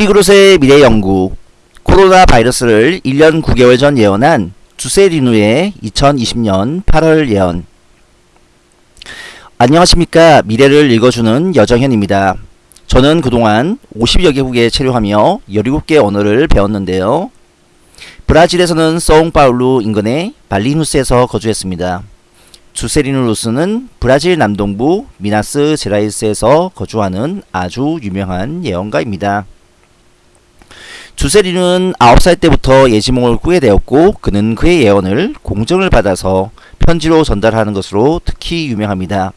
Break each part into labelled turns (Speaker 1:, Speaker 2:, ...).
Speaker 1: 우리그룹의 미래연구 코로나 바이러스를 1년 9개월 전 예언한 주세리누의 2020년 8월 예언 안녕하십니까 미래를 읽어주는 여정현입니다. 저는 그동안 50여 개국에 체류하며 17개 언어를 배웠는데요. 브라질에서는 서옹파울루 인근의 발리누스에서 거주했습니다. 주세리누 루스는 브라질 남동부 미나스 제라이스에서 거주하는 아주 유명한 예언가입니다. 주세리는 9살 때부터 예지몽을 꾸게 되었고 그는 그의 예언을 공정을 받아서 편지로 전달하는 것으로 특히 유명합니다.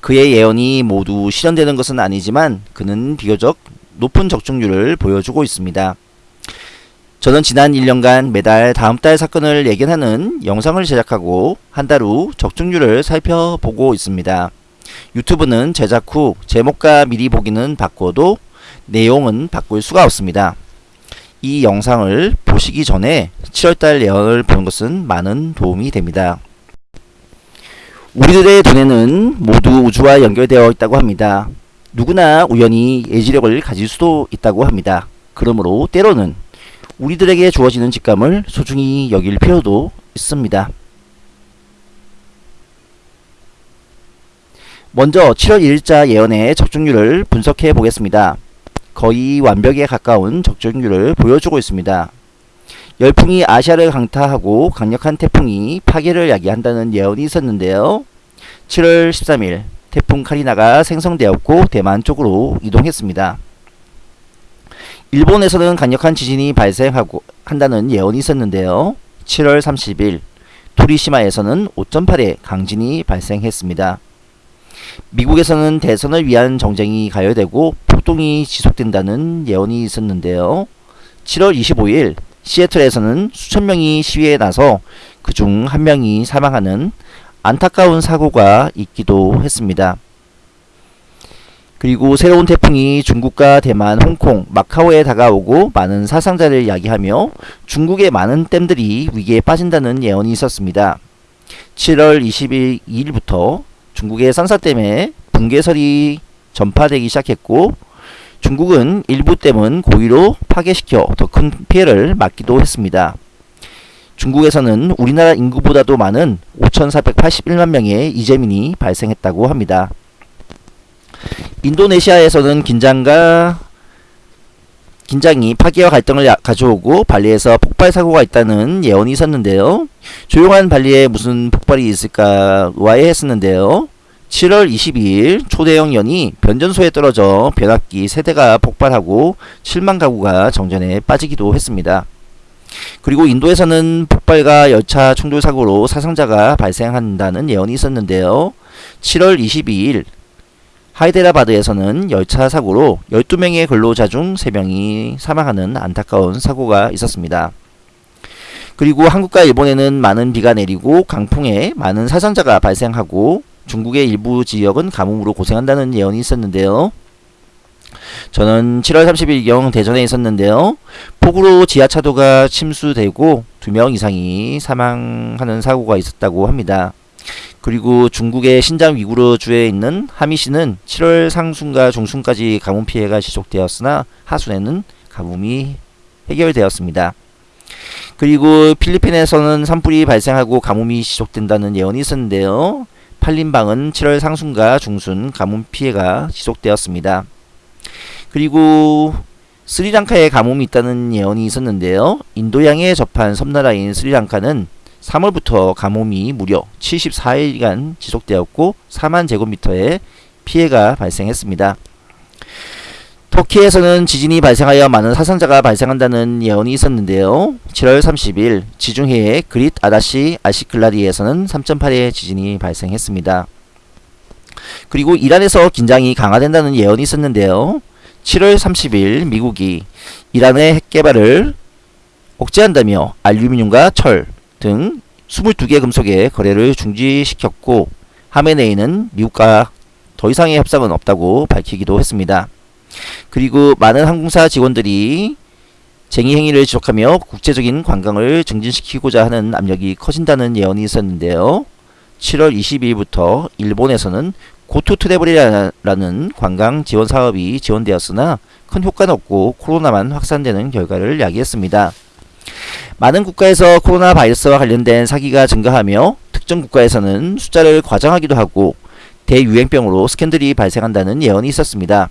Speaker 1: 그의 예언이 모두 실현되는 것은 아니지만 그는 비교적 높은 적중률을 보여주고 있습니다. 저는 지난 1년간 매달 다음 달 사건을 예견하는 영상을 제작하고 한 달 후 적중률을 살펴보고 있습니다. 유튜브는 제작 후 제목과 미리 보기는 바꿔도 내용은 바꿀 수가 없습니다. 이 영상을 보시기 전에 7월달 예언을 보는 것은 많은 도움이 됩니다. 우리들의 두뇌는 모두 우주와 연결되어 있다고 합니다. 누구나 우연히 예지력을 가질 수도 있다고 합니다. 그러므로 때로는 우리들에게 주어지는 직감을 소중히 여길 필요도 있습니다. 먼저 7월 1일자 예언의 적중률을 분석해 보겠습니다. 거의 완벽에 가까운 적중률을 보여주고 있습니다. 열풍이 아시아를 강타하고 강력한 태풍이 파괴를 야기한다는 예언이 있었는데요. 7월 13일 태풍 카리나가 생성되었고 대만 쪽으로 이동했습니다. 일본에서는 강력한 지진이 발생하고 한다는 예언이 있었는데요. 7월 30일 토리시마에서는 5.8의 강진이 발생했습니다. 미국에서는 대선을 위한 정쟁이 가열되고 폭동이 지속된다는 예언이 있었는데요. 7월 25일 시애틀에서는 수천 명이 시위에 나서 그중 한 명이 사망하는 안타까운 사고가 있기도 했습니다. 그리고 새로운 태풍이 중국과 대만, 홍콩, 마카오에 다가오고 많은 사상자를 야기하며 중국의 많은 댐들이 위기에 빠진다는 예언이 있었습니다. 7월 22일부터 중국의 산사댐에 붕괴설이 전파되기 시작했고 중국은 일부 댐은 고의로 파괴시켜 더 큰 피해를 막기도 했습니다. 중국에서는 우리나라 인구보다도 많은 5,481만 명의 이재민이 발생했다고 합니다. 인도네시아에서는 긴장과 긴장이 파괴와 갈등을 가져오고 발리에서 폭발 사고가 있다는 예언이 있었는데요. 조용한 발리에 무슨 폭발이 있을까 의아해했었는데요. 7월 22일 초대형 연이 변전소에 떨어져 변압기 세대가 폭발하고 7만 가구가 정전에 빠지기도 했습니다. 그리고 인도에서는 폭발과 열차 충돌 사고로 사상자가 발생한다는 예언이 있었는데요. 7월 22일 하이데라바드에서는 열차 사고로 12명의 근로자 중 3명이 사망하는 안타까운 사고가 있었습니다. 그리고 한국과 일본에는 많은 비가 내리고 강풍에 많은 사상자가 발생하고 중국의 일부 지역은 가뭄으로 고생한다는 예언이 있었는데요. 저는 7월 30일경 대전에 있었는데요. 폭우로 지하차도가 침수되고 2명 이상이 사망하는 사고가 있었다고 합니다. 그리고 중국의 신장 위구르 주에 있는 하미시는 7월 상순과 중순까지 가뭄 피해가 지속되었으나 하순에는 가뭄이 해결되었습니다. 그리고 필리핀에서는 산불이 발생하고 가뭄이 지속된다는 예언이 있었는데요. 팔린방은 7월 상순과 중순 가뭄 피해가 지속되었습니다. 그리고 스리랑카에 가뭄이 있다는 예언이 있었는데요. 인도양에 접한 섬나라인 스리랑카는 3월부터 가뭄이 무려 74일간 지속되었고 4만 제곱미터의 피해가 발생했습니다. 터키에서는 지진이 발생하여 많은 사상자가 발생한다는 예언이 있었는데요. 7월 30일 지중해의 그릿 아다시 아시클라디에서는 3.8의 지진이 발생했습니다. 그리고 이란에서 긴장이 강화된다는 예언이 있었는데요. 7월 30일 미국이 이란의 핵 개발을 억제한다며 알루미늄과 철 등 22개 금속의 거래를 중지시켰고 하메네이는 미국과 더 이상의 협상은 없다고 밝히기도 했습니다. 그리고 많은 항공사 직원들이 쟁의 행위를 지속하며 국제적인 관광을 증진시키고자 하는 압력이 커진다는 예언이 있었는데요. 7월 22일부터 일본에서는 고투 트래블이라는 관광 지원 사업이 지원되었으나 큰 효과는 없고 코로나만 확산되는 결과를 야기했습니다. 많은 국가에서 코로나 바이러스와 관련된 사기가 증가하며 특정 국가에서는 숫자를 과장하기도 하고 대유행병으로 스캔들이 발생한다는 예언이 있었습니다.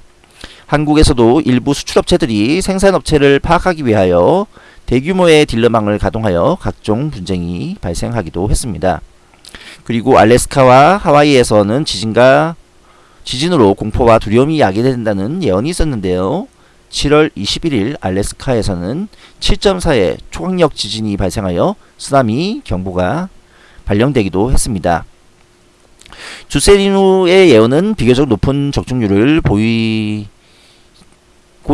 Speaker 1: 한국에서도 일부 수출업체들이 생산업체를 파악하기 위하여 대규모의 딜러망을 가동하여 각종 분쟁이 발생하기도 했습니다. 그리고 알래스카와 하와이에서는 지진과 지진으로 공포와 두려움이 야기된다는 예언이 있었는데요. 7월 21일 알래스카에서는 7.4의 초강력 지진이 발생하여 쓰나미 경보가 발령되기도 했습니다. 주세리누의 예언은 비교적 높은 적중률을 보이고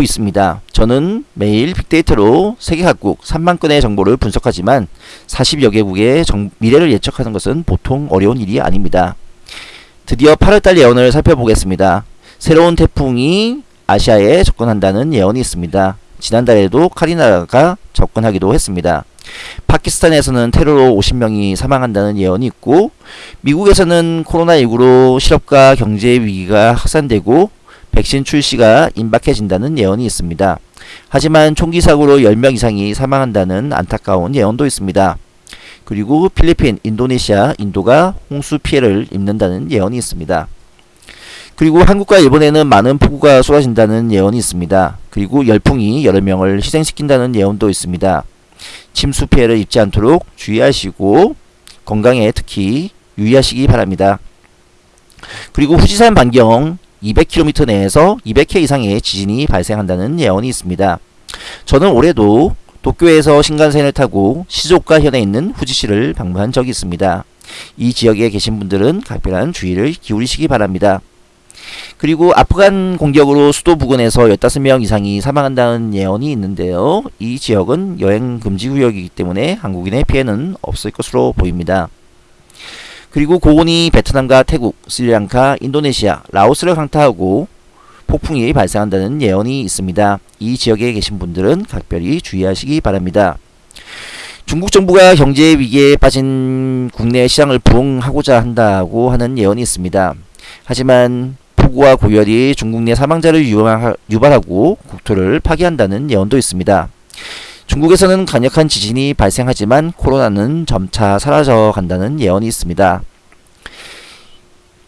Speaker 1: 있습니다. 저는 매일 빅데이터로 세계 각국 3만 건의 정보를 분석하지만 40여 개국의 정, 미래를 예측하는 것은 보통 어려운 일이 아닙니다. 드디어 8월달 예언을 살펴보겠습니다. 새로운 태풍이 아시아에 접근한다는 예언이 있습니다. 지난달에도 카리나가 접근하기도 했습니다. 파키스탄에서는 테러로 50명이 사망한다는 예언이 있고 미국에서는 코로나19로 실업과 경제 위기가 확산되고 백신 출시가 임박해진다는 예언이 있습니다. 하지만 총기 사고로 10명 이상이 사망한다는 안타까운 예언도 있습니다. 그리고 필리핀, 인도네시아, 인도가 홍수 피해를 입는다는 예언이 있습니다. 그리고 한국과 일본에는 많은 폭우가 쏟아진다는 예언이 있습니다. 그리고 열풍이 여러 명을 희생시킨다는 예언도 있습니다. 침수 피해를 입지 않도록 주의하시고 건강에 특히 유의하시기 바랍니다. 그리고 후지산 반경 200km 내에서 200회 이상의 지진이 발생한다는 예언이 있습니다. 저는 올해도 도쿄에서 신간센을 타고 시조카 현에 있는 후지시를 방문한 적이 있습니다. 이 지역에 계신 분들은 각별한 주의를 기울이시기 바랍니다. 그리고 아프간 공격으로 수도 부근에서 15명 이상이 사망한다는 예언이 있는데요. 이 지역은 여행 금지 구역이기 때문에 한국인의 피해는 없을 것으로 보입니다. 그리고 고온이 베트남과 태국, 스리랑카, 인도네시아, 라오스를 강타하고 폭풍이 발생한다는 예언이 있습니다. 이 지역에 계신 분들은 각별히 주의하시기 바랍니다. 중국 정부가 경제 위기에 빠진 국내 시장을 부흥하고자 한다고 하는 예언이 있습니다. 하지만 폭우와 고열이 중국 내 사망자를 유발하고 국토를 파괴한다는 예언도 있습니다. 중국에서는 강력한 지진이 발생하지만 코로나는 점차 사라져 간다는 예언이 있습니다.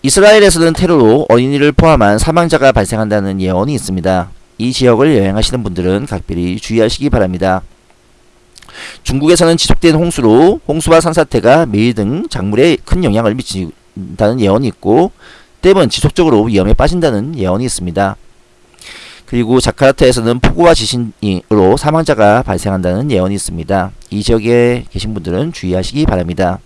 Speaker 1: 이스라엘에서는 테러로 어린이를 포함한 사망자가 발생한다는 예언이 있습니다. 이 지역을 여행하시는 분들은 각별히 주의하시기 바랍니다. 중국에서는 지속된 홍수로 홍수와 산사태가 매일 등 작물에 큰 영향을 미친다는 예언이 있고 댐은 지속적으로 위험에 빠진다는 예언이 있습니다. 그리고 자카르타에서는 폭우와 지진으로 사망자가 발생한다는 예언이 있습니다. 이 지역에 계신 분들은 주의하시기 바랍니다.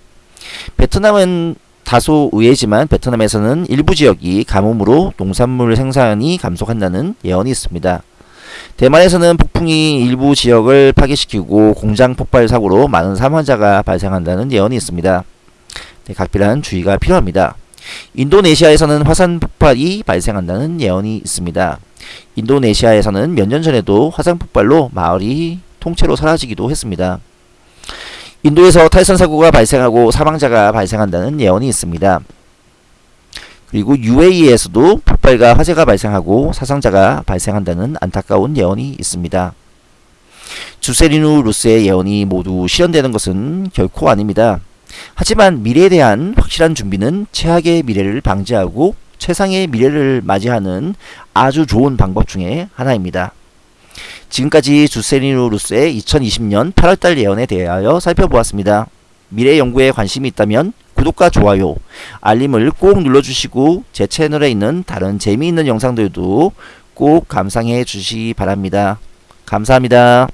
Speaker 1: 베트남은 다소 의외지만 베트남에서는 일부 지역이 가뭄으로 농산물 생산이 감속한다는 예언이 있습니다. 대만에서는 폭풍이 일부 지역을 파괴시키고 공장 폭발 사고로 많은 사망자가 발생한다는 예언이 있습니다. 네, 각별한 주의가 필요합니다. 인도네시아에서는 화산 폭발이 발생한다는 예언이 있습니다. 인도네시아에서는 몇 년 전에도 화산 폭발로 마을이 통째로 사라지기도 했습니다. 인도에서 탈선 사고가 발생하고 사망자가 발생한다는 예언이 있습니다. 그리고 UAE에서도 폭발과 화재가 발생하고 사상자가 발생한다는 안타까운 예언이 있습니다. 주세리누 루스의 예언이 모두 실현되는 것은 결코 아닙니다. 하지만 미래에 대한 확실한 준비는 최악의 미래를 방지하고 최상의 미래를 맞이하는 아주 좋은 방법 중에 하나입니다. 지금까지 주세리누 루스의 2020년 8월달 예언에 대하여 살펴보았습니다. 미래 연구에 관심이 있다면 구독과 좋아요, 알림을 꼭 눌러주시고 제 채널에 있는 다른 재미있는 영상들도 꼭 감상해 주시기 바랍니다. 감사합니다.